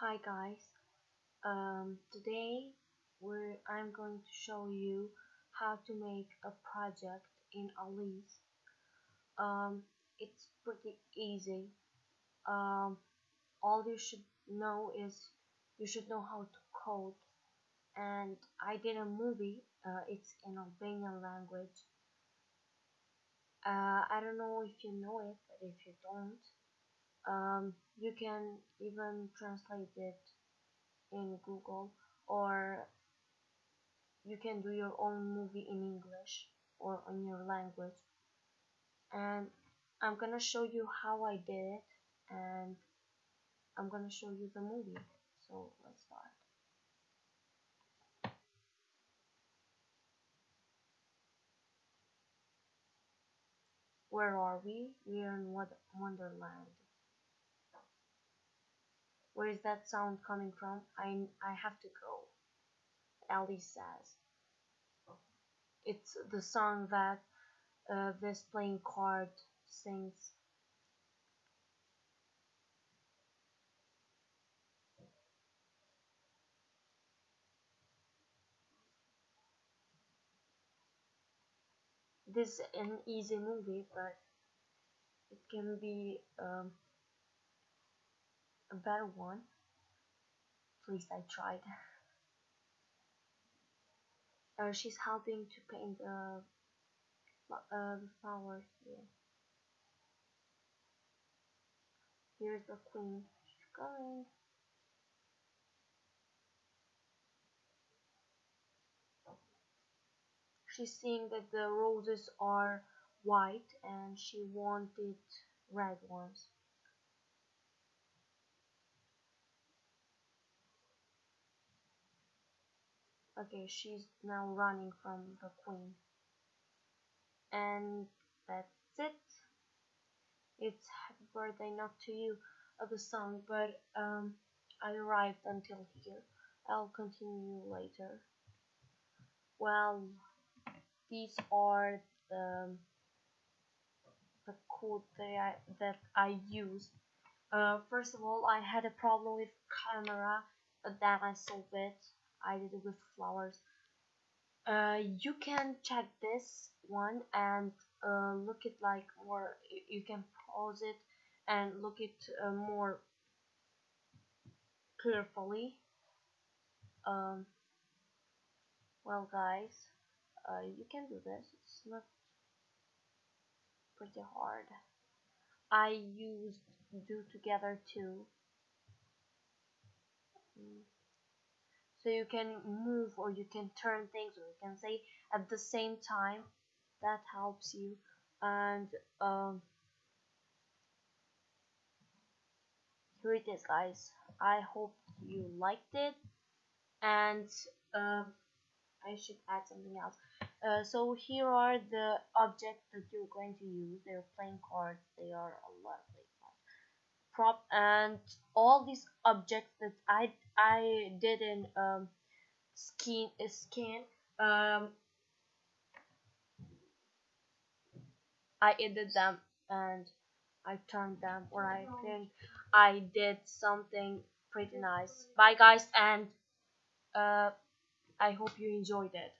Hi guys, um, today we're, I'm going to show you how to make a project in Alice. Um, it's pretty easy. Um, all you should know is you should know how to code and I did a movie, uh, it's in Albanian language. Uh, I don't know if you know it, but if you don't, um, you can even translate it in Google or you can do your own movie in English or in your language. And I'm gonna show you how I did it and I'm gonna show you the movie. So let's start. Where are we? We're in what Wonderland where is that sound coming from? I, I have to go. Alice says. It's the song that uh, this playing card sings. This is an easy movie, but it can be um, a better one. At least I tried. Uh, she's helping to paint the, uh, the flowers here. Here's the queen. She's going. She's seeing that the roses are white and she wanted red ones. Okay, she's now running from the queen. And that's it. It's happy birthday not to you of the song, but um, I arrived until here. I'll continue later. Well, these are the the code that I, that I used. Uh, first of all, I had a problem with camera, but then I solved it. I did it with flowers. Uh, you can check this one and uh, look it like more. You can pause it and look it uh, more carefully. Um, well, guys, uh, you can do this. It's not pretty hard. I used do together too. Mm so you can move or you can turn things or you can say at the same time that helps you. And um, here it is guys. I hope you liked it. And uh, I should add something else. Uh, so here are the objects that you're going to use. They're playing cards. They are a lot prop and all these objects that I I did in um, skin skin um, I edited them and I turned them or I think I did something pretty nice. Bye guys and uh, I hope you enjoyed it